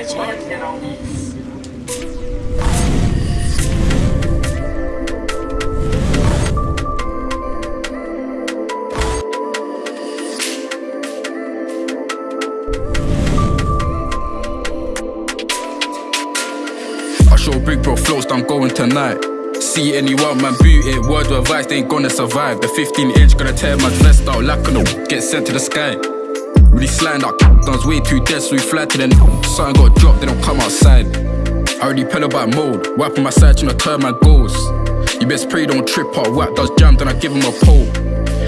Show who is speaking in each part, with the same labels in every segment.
Speaker 1: I show big bro floats, I'm going tonight. See anyone, man, boot it. Word of advice, they ain't gonna survive. The 15 inch gonna tear my vest out, like no get sent to the sky. Really sliding up, guns way too dead, so we fly to the Something got dropped, they don't come outside. I already pedal back mode, wiping my side, trying to turn my goals. You best pray don't trip out, whack does jam, then I give him a pole.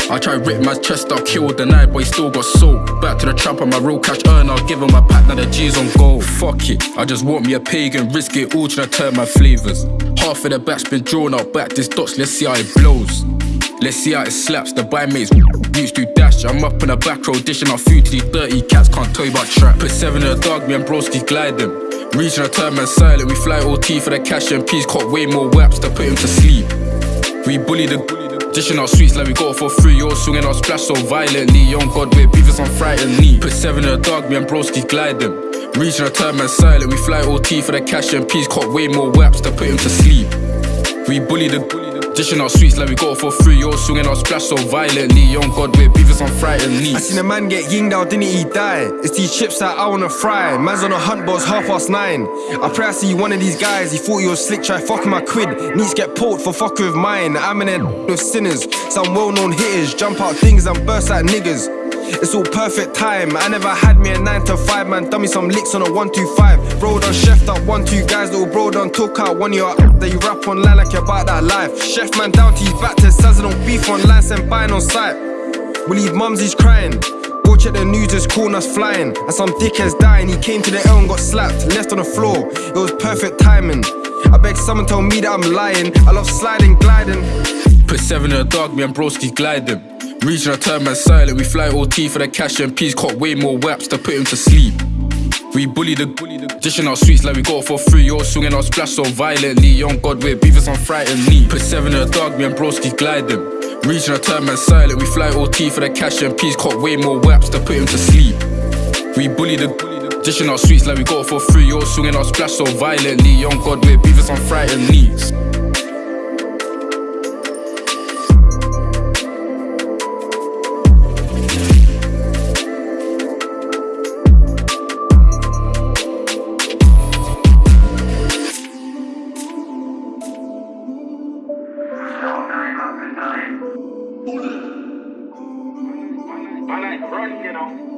Speaker 1: I try rip my chest out, kill the night, but he still got soul. Back to the trap on my real cash earn, I'll give him a pack, now the G's on go. Fuck it, I just want me a pagan, risk it all, trying to turn my flavors. Half of the back's been drawn out, back this dots, let's see how it blows. Let's see how it slaps, the buy mates used to dash. I'm up in the back row, dishing out food to these dirty cats, can't tell you about trap. Put seven in the dog, me and broski glide them. Reaching a turn man silent, we fly OT for the cash and peas, caught way more waps to put him to sleep. We bully the Dishing out sweets like we got for free, all swinging out splash so violently. Young God with beavers on frightened knee. Put seven in the dog, me and broski glide them. Reaching a turn man silent, we fly OT for the cash and peas, caught way more waps to put him to sleep. We bully the Dishing out sweets like we got it for free, all swinging out splash so violently. Young God with beavers on frightened knee.
Speaker 2: I seen a man get yinged out, didn't he die? It's these chips that I wanna fry. Man's on a hunt, it's half past nine. I pray I see one of these guys. He thought he was slick, try fucking my quid. Needs get poked for fucking with mine. I'm in there with sinners, some well known hitters. Jump out things and burst like niggas. It's all perfect time. I never had me a 9 to 5 man. Me some licks on a 125. Bro done chef up one, two guys. Little bro done took out one your that you rap online like you're about that life. Chef man down to his back to I don't beef online, send buying on site. We leave mums, he's crying. Go check the news, there's corners flying. And some dickhead's dying. He came to the L and got slapped, left on the floor. It was perfect timing. I beg someone tell me that I'm lying. I love sliding, gliding.
Speaker 1: Put seven in the dog, me and broski glide Reaching a turn man silent, we fly OT for the cash and peas, caught way more waps to put him to sleep. We bully the dishing out sweets like we got for free, Y'all swinging out splash so violently. Young God with beavers on frightened knee. Put seven in the dog, me and broski glide them. Reaching a turn man silent, we fly OT for the cash and peas, caught way more waps to put him to sleep. We bully the dishing out sweets like we got for free, Y'all swinging out splash so violently. Young God with beavers on frightened knees.
Speaker 3: I like run, you know.